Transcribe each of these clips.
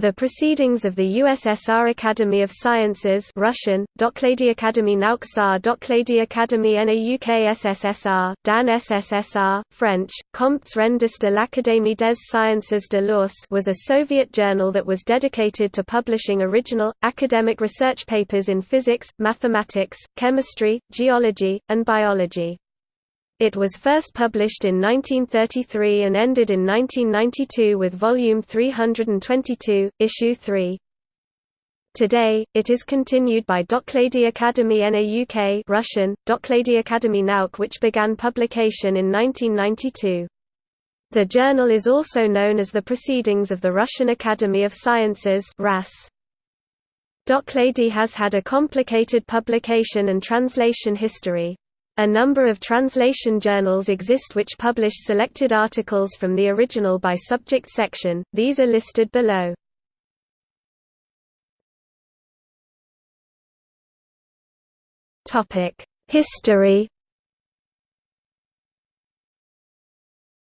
The Proceedings of the USSR Academy of Sciences Russian, Doklady Akademii Nauk SAR Doklady Akademii NAUK SSSR, Dan SSSR, French, Comptes rendus de l'Académie des Sciences de l'URSS was a Soviet journal that was dedicated to publishing original, academic research papers in physics, mathematics, chemistry, geology, and biology. It was first published in 1933 and ended in 1992 with volume 322, issue 3. Today, it is continued by Doklady Akademii NAUK Russian, Doklady Akademii Nauk which began publication in 1992. The journal is also known as the Proceedings of the Russian Academy of Sciences RAS. Doklady has had a complicated publication and translation history. A number of translation journals exist which publish selected articles from the original by subject section, these are listed below. History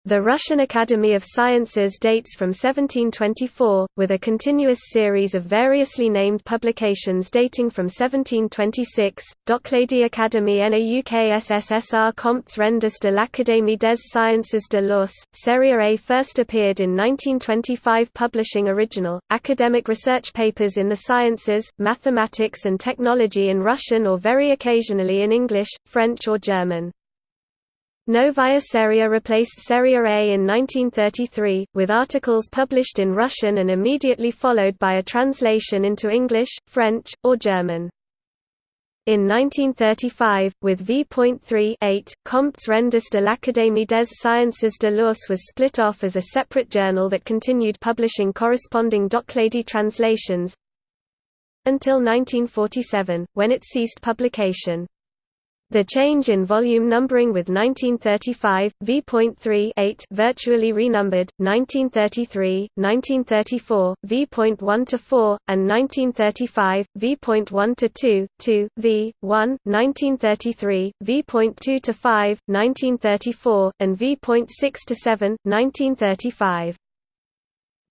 The Russian Academy of Sciences dates from 1724, with a continuous series of variously named publications dating from 1726. Doklady Akademii NAUK SSSR Comptes rendus de l'Académie des Sciences de l'URSS, Serie A first appeared in 1925 publishing original, academic research papers in the sciences, mathematics and technology in Russian or very occasionally in English, French or German. Novaya Seria replaced Seria A in 1933, with articles published in Russian and immediately followed by a translation into English, French, or German. In 1935, with v.3 Comptes rendus de l'Académie des Sciences de l'URSS was split off as a separate journal that continued publishing corresponding Doklady translations until 1947, when it ceased publication. The change in volume numbering with 1935, v.3 virtually renumbered, 1933, 1934, v.1-4, and 1935, v.1-2, 2, v. 1, 1933, v.2-5, 1934, and v.6-7, 1935.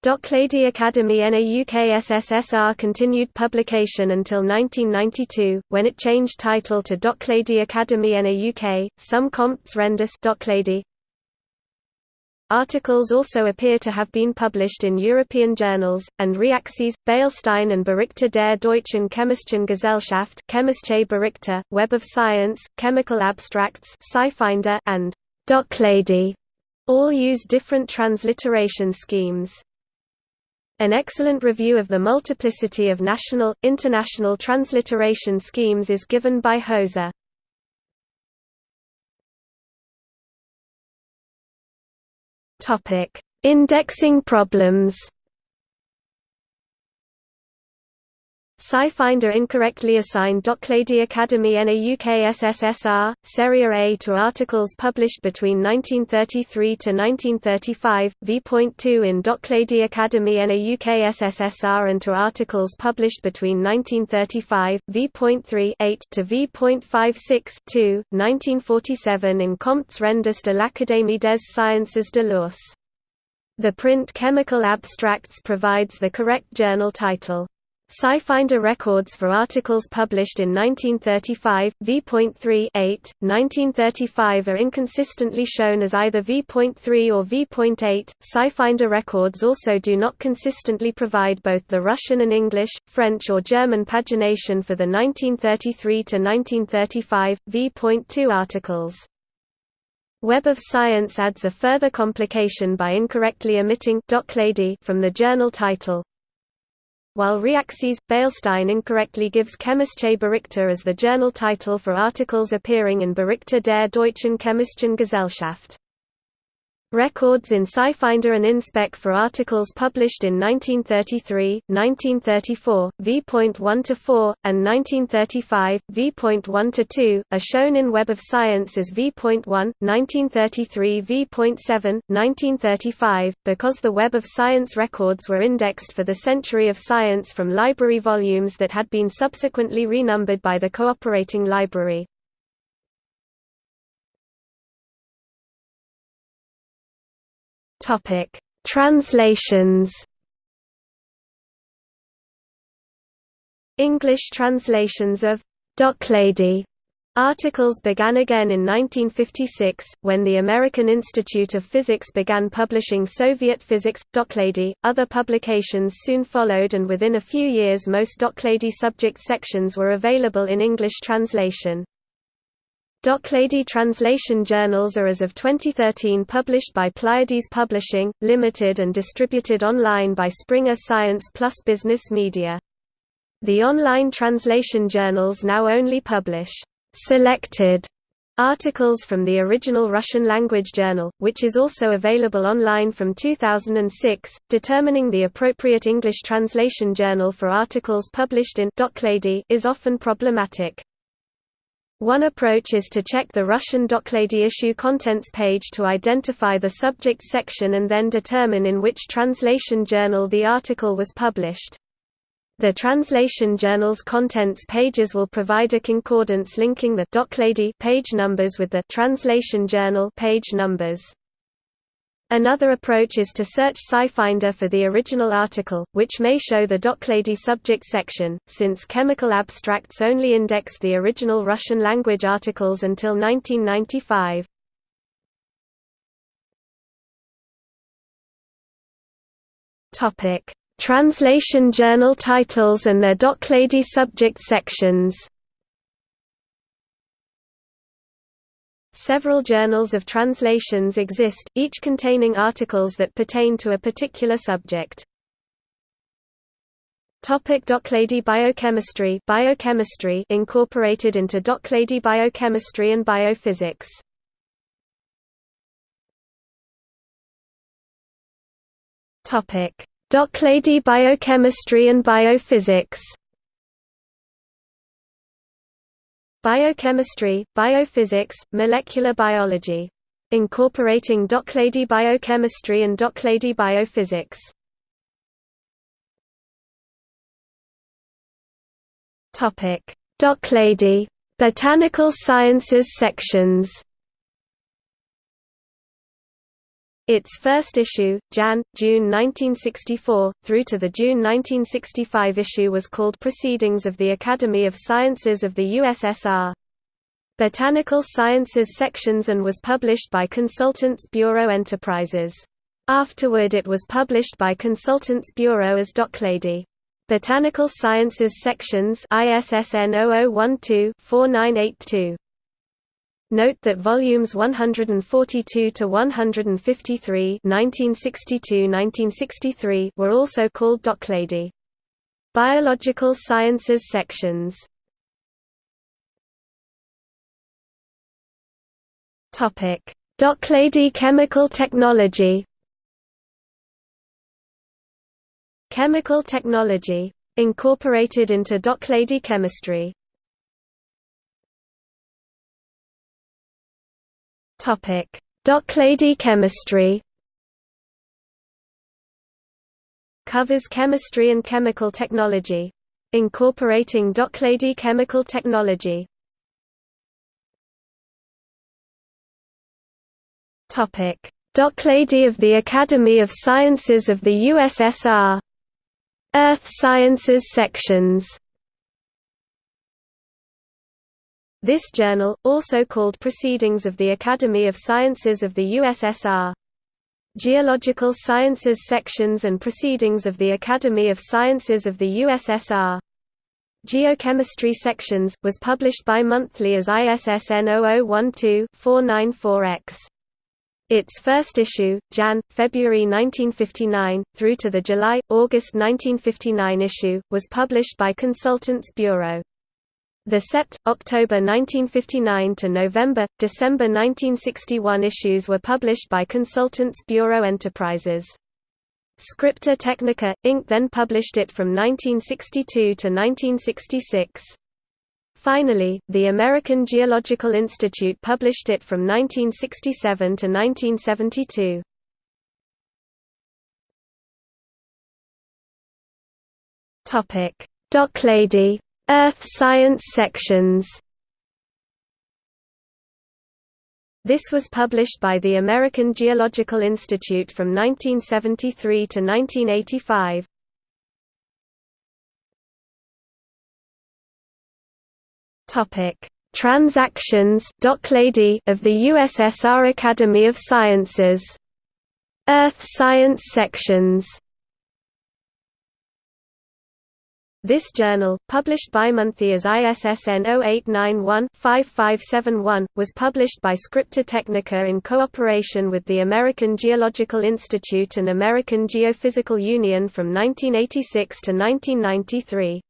Doklady Akademii NAUK SSSR continued publication until 1992, when it changed title to Doklady Akademii NAUK, some Comptes rendus Doklady. Articles also appear to have been published in European journals, and Reaxys, Beilstein and Berichte der Deutschen Chemischen Gesellschaft Chemische Berichte, Web of Science, Chemical Abstracts SciFinder, and Doklady all use different transliteration schemes. An excellent review of the multiplicity of national, international transliteration schemes is given by Hose. Indexing problems SciFinder incorrectly assigned Doklady Akademii NAUK SSSR, Serie A to articles published between 1933 to 1935, v.2 in Doklady Akademii NAUK SSSR and to articles published between 1935, v.3 8 to v.56 1947 in Comptes rendus de l'Académie des Sciences de l'URSS. The print Chemical Abstracts provides the correct journal title. SciFinder records for articles published in 1935, v.3 8, 1935 are inconsistently shown as either v.3 or v.8. SciFinder records also do not consistently provide both the Russian and English, French or German pagination for the 1933 to 1935, v.2 articles. Web of Science adds a further complication by incorrectly omitting from the journal title, while Reaxys, Beilstein incorrectly gives Chemische Berichte as the journal title for articles appearing in Berichte der Deutschen Chemischen Gesellschaft. Records in SciFinder and InSpec for articles published in 1933, 1934, v.1-4, and 1935, v.1-2, are shown in Web of Science as v.1, 1933 v.7, 1935, because the Web of Science records were indexed for the Century of Science from library volumes that had been subsequently renumbered by the cooperating library. Topic: Translations. English translations of Doklady Articles began again in 1956, when the American Institute of Physics began publishing Soviet physics, Doklady. Other publications soon followed and within a few years most Doklady subject sections were available in English translation. Doklady translation journals are as of 2013 published by Pleiades Publishing, Limited and distributed online by Springer Science Plus Business Media. The online translation journals now only publish selected articles from the original Russian language journal, which is also available online from 2006. Determining the appropriate English translation journal for articles published in Doklady is often problematic. One approach is to check the Russian Doklady issue contents page to identify the subject section and then determine in which translation journal the article was published. The translation journal's contents pages will provide a concordance linking the Doklady page numbers with the translation journal page numbers. Another approach is to search SciFinder for the original article, which may show the Doklady subject section, since chemical abstracts only indexed the original Russian language articles until 1995. Topic: Translation journal titles and their Doklady subject sections Several journals of translations exist, each containing articles that pertain to a particular subject. Topic Doklady Biochemistry Biochemistry incorporated into Doklady Biochemistry and Biophysics Topic Doklady Biochemistry and Biophysics Biochemistry, Biophysics, Molecular Biology. Incorporating Doklady Biochemistry and Doklady Biophysics. Topic: Doklady Botanical Sciences sections. Its first issue, Jan. June 1964, through to the June 1965 issue was called Proceedings of the Academy of Sciences of the USSR. Botanical Sciences sections and was published by Consultants Bureau Enterprises. Afterward it was published by Consultants Bureau as Doklady. Botanical Sciences sections ISSN 0012-4982. Note that volumes 142 to 153 1962-1963 were also called Doklady. Biological Sciences sections. Topic: Doklady Chemical Technology. Chemical Technology incorporated into Doklady Chemistry. Topic: Doklady chemistry. Covers chemistry and chemical technology. Incorporating Doklady chemical technology. Topic: Doklady of the Academy of Sciences of the USSR. Earth Sciences sections. This journal, also called Proceedings of the Academy of Sciences of the USSR. Geological Sciences sections and Proceedings of the Academy of Sciences of the USSR. Geochemistry sections, was published bi-monthly as ISSN 0012-494X. Its first issue, Jan. February 1959, through to the July, August 1959 issue, was published by Consultants Bureau. The Sept. October 1959 to November, December 1961 issues were published by Consultants Bureau Enterprises. Scripta Technica, Inc. then published it from 1962 to 1966. Finally, the American Geological Institute published it from 1967 to 1972. Doklady Earth Science sections This was published by the American Geological Institute from 1973 to 1985. Topic: Transactions of the USSR Academy of Sciences. Earth Science sections This journal, published bimonthly as ISSN 0891-5571, was published by Scripta Technica in cooperation with the American Geological Institute and American Geophysical Union from 1986 to 1993.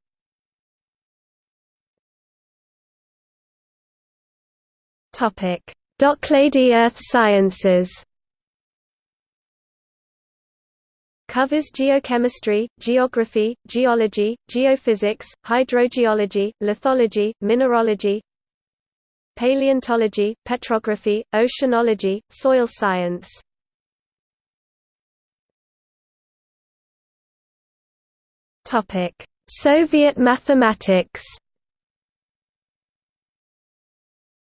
Doklady Earth Sciences Covers geochemistry, geography, geology, geophysics, hydrogeology, lithology, mineralogy, paleontology, petrography, oceanology, soil science. Soviet mathematics.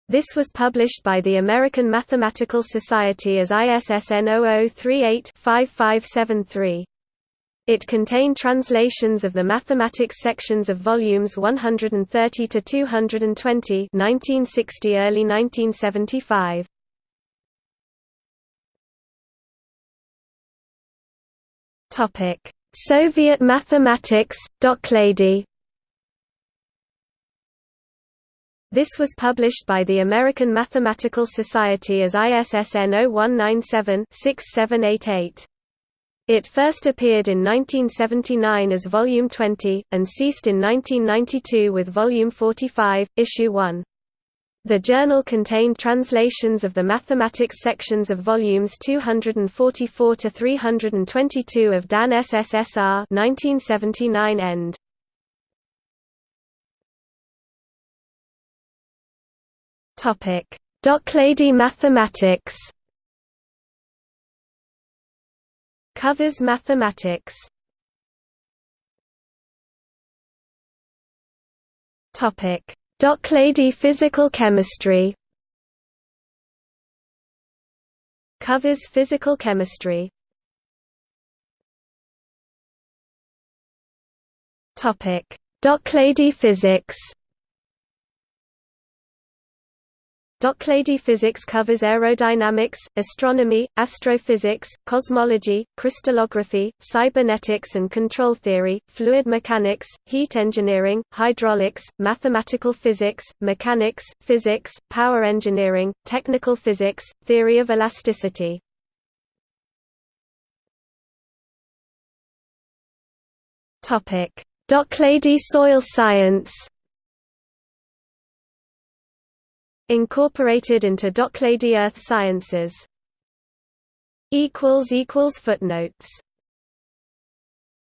This was published by the American Mathematical Society as ISSN 0038-5573. It contained translations of the mathematics sections of volumes 130 to 220, 1960 early 1975. Topic: Soviet mathematics, Doklady This was published by the American Mathematical Society as ISSN 0197-6788. It first appeared in 1979 as Volume 20, and ceased in 1992 with Volume 45, Issue 1. The journal contained translations of the mathematics sections of volumes 244 to 322 of Dan SSSR 1979 end. Topic: Doklady mathematics. Covers mathematics. Topic: Doklady physical chemistry. Covers physical chemistry. Topic: Doklady physics. Doklady physics covers aerodynamics, astronomy, astrophysics, cosmology, crystallography, cybernetics and control theory, fluid mechanics, heat engineering, hydraulics, mathematical physics, mechanics, physics, power engineering, technical physics, theory of elasticity. Doklady soil science Incorporated into Doklady Earth Sciences. Footnotes